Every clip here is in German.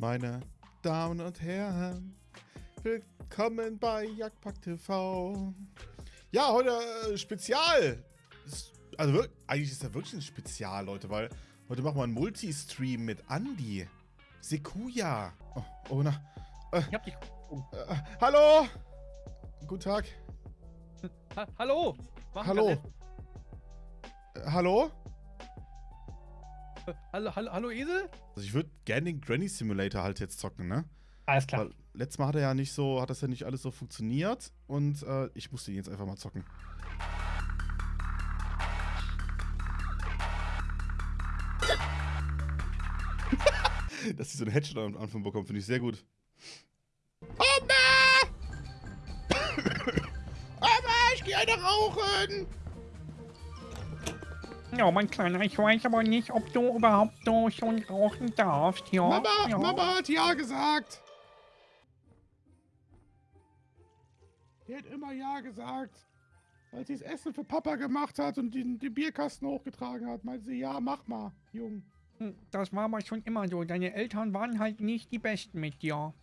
Meine Damen und Herren, willkommen bei Jagdpack TV. Ja, heute äh, Spezial. Ist, also eigentlich ist das wirklich ein Spezial, Leute, weil heute machen wir einen Multistream mit Andy. Sekuya. Oh, oh na. Ich hab dich. Oh. Äh, hallo. Guten Tag. Ha hallo! Machen Hallo. Äh, hallo? Hallo, hallo, hallo Esel? Also ich würde gerne den Granny Simulator halt jetzt zocken, ne? Alles klar. Weil letztes Mal hat er ja nicht so, hat das ja nicht alles so funktioniert und äh, ich musste ihn jetzt einfach mal zocken. Dass sie so einen Headshot am Anfang bekommen, finde ich sehr gut. Oma! Oma, ich gehe eine rauchen! Ja, mein Kleiner, ich weiß aber nicht, ob du überhaupt so schon rauchen darfst, ja? Mama, ja. Mama hat ja gesagt. Die hat immer ja gesagt. Als sie das Essen für Papa gemacht hat und den, den Bierkasten hochgetragen hat, meinte sie, ja, mach mal, Jung. Hm, Das war aber schon immer so. Deine Eltern waren halt nicht die Besten mit dir.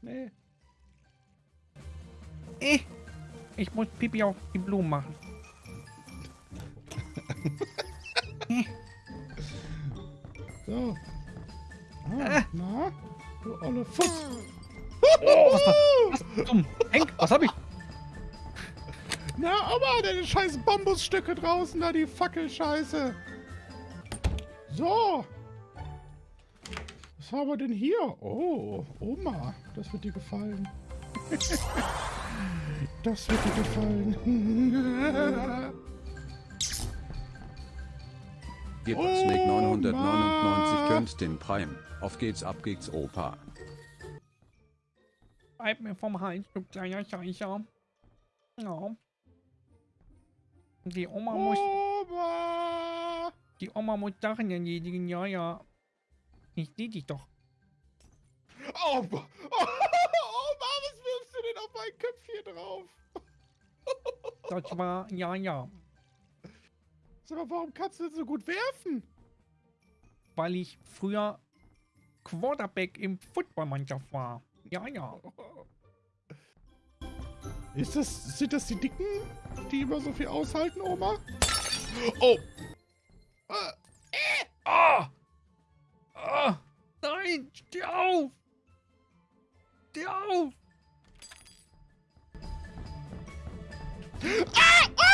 Nee. Eh, ich muss Pipi auf die Blumen machen. So. Ah, na? Du olle Fuß. Oh, was war was zum Henk, was hab ich? Na, Oma, deine scheiß Bambusstücke draußen, da die Fackelscheiße. So. Was haben wir denn hier? Oh, Oma, das wird dir gefallen. das wird dir gefallen. Oh, 999 Mann. könnt den Prime. Auf geht's, ab geht's, Opa. Bleib mir vom Hals, du kleiner Scheißer. Ja. Die Oma muss, Oma! die Oma muss Sachen erledigen, ja, ja. Ich seh dich doch. Oh, Oma, Oma, was wirfst du denn auf mein Köpfchen drauf? Das war, ja, ja. Sag mal, warum kannst du denn so gut werfen? Weil ich früher Quarterback im Footballmannschaft war. Ja, ja. Ist das, sind das die Dicken, die immer so viel aushalten, Oma? Oh! Äh, Ah! Ah! Nein! Steh auf! Steh auf! Ah! Oma,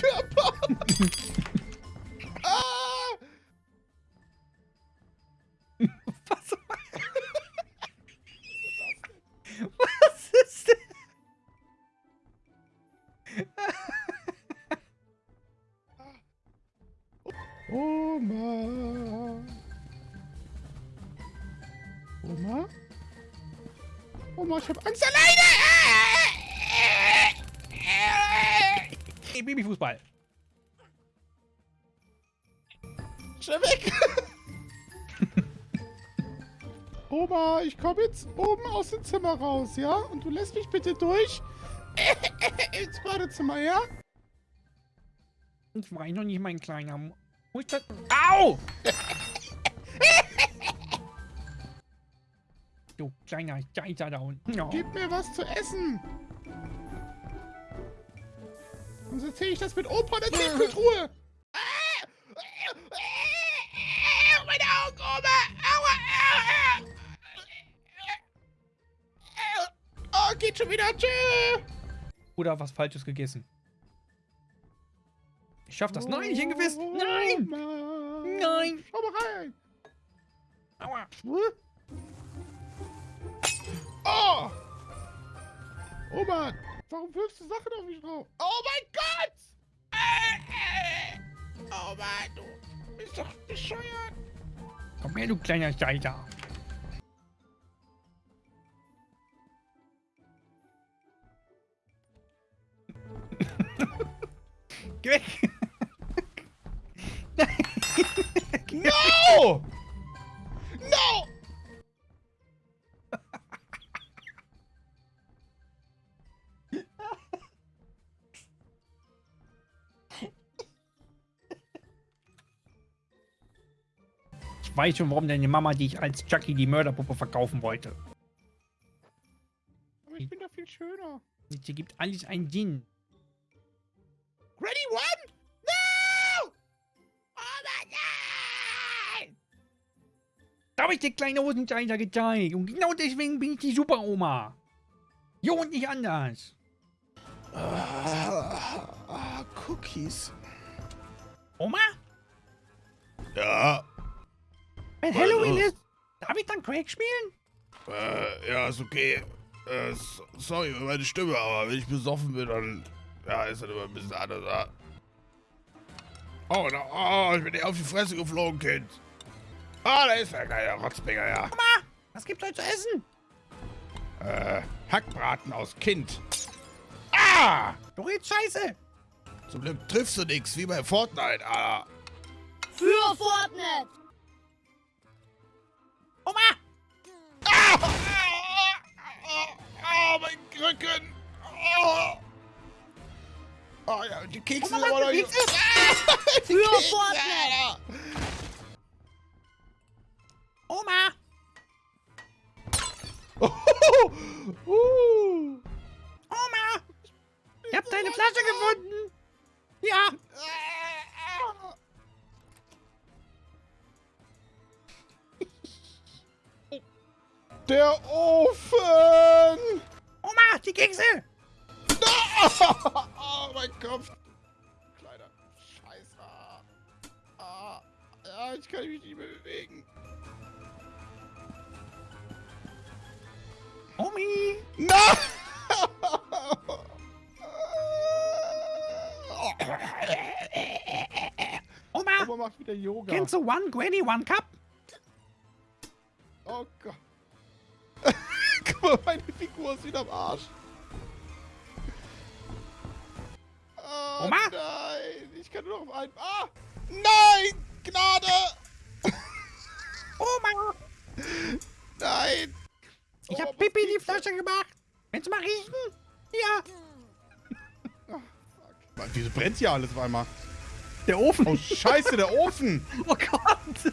Körper! ah! Was? Was ist denn? Oma! Oma? Oma, ich hab Angst alleine! Hey, Babyfußball. Schnell weg! Oma, ich komme jetzt oben aus dem Zimmer raus, ja? Und du lässt mich bitte durch ins Badezimmer, ja? Ich weiß noch nicht, mein Kleiner. Wo ist das? Au! du kleiner Scheißer da unten. Gib mir was zu essen! Sonst erzähle ich das mit Opa in der Tiefkühltruhe! Meine Augen, Oma! Aua! Oh, geht schon wieder. Tschüss! Oder was Falsches gegessen. Ich schaff das. Nein, nicht hingewiss. Nein! Nein! Schau mal rein! Aua. Oh! Oma, warum wirfst du Sachen auf mich drauf? Oh mein Gott! Äh, äh. Oma, du bist doch bescheuert. Komm her, du kleiner Scheißer. Geh weg! No! No! Ich weiß schon, warum deine Mama dich als Chucky die Mörderpuppe verkaufen wollte. Aber ich bin da viel schöner. Sie gibt alles einen Sinn. Ready, one? No! Oh mein Gott! Da habe ich dir kleine Hosenscheißer gezeigt. Und genau deswegen bin ich die Super-Oma. Jo und nicht anders. Ah, ah, Cookies. Oma? Ja, Wenn Halloween ist, darf ich dann Craig spielen? äh, ja, ist okay. Äh, sorry für meine Stimme, aber wenn ich besoffen bin, dann ja, ist das immer ein bisschen anders. Ja. Oh, da, oh, ich bin dir auf die Fresse geflogen, Kind. Ah, da ist der kleine Rotzbinger, ja. Oma, was gibt's heute zu essen? Äh, Hackbraten aus Kind. Ah! Du redest scheiße. Zum Glück triffst du nix, wie bei Fortnite, Alter. Für Fortnite! Oma! Ah! Ah, ah, mein Rücken. Oh. Oh ja, die Kekse Oma, sind aber noch nicht. Ah, die Für Kekse, Fortnite. Oma! Uh. Oma! Ich hab deine Flasche gefunden. Ja. Der Ofen! Oma, die Kekse. Oh, mein Kopf! Kleiner Scheißer! Ah, ja, ich kann mich nicht mehr bewegen. Omi. Na! Oma, Oma macht wieder Yoga. kennst du One Granny One Cup? Am Arsch. Oh, Oma? Nein, ich kann nur noch auf einen. Ah! Nein! Gnade! Oma, Nein! ich Oma, hab Pipi in die. Flasche gemacht. Willst du mal riechen? Ja. Mann, wieso brennt hier alles auf einmal? Der Ofen. Oh, scheiße, der Ofen! Oh Gott.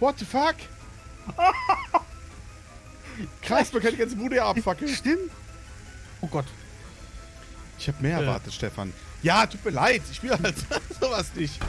What the fuck? Krass, man kann die ganze Bude abfackeln. Stimmt. Oh Gott. Ich hab mehr erwartet, Stefan. Ja, tut mir leid. Ich spiele halt sowas nicht.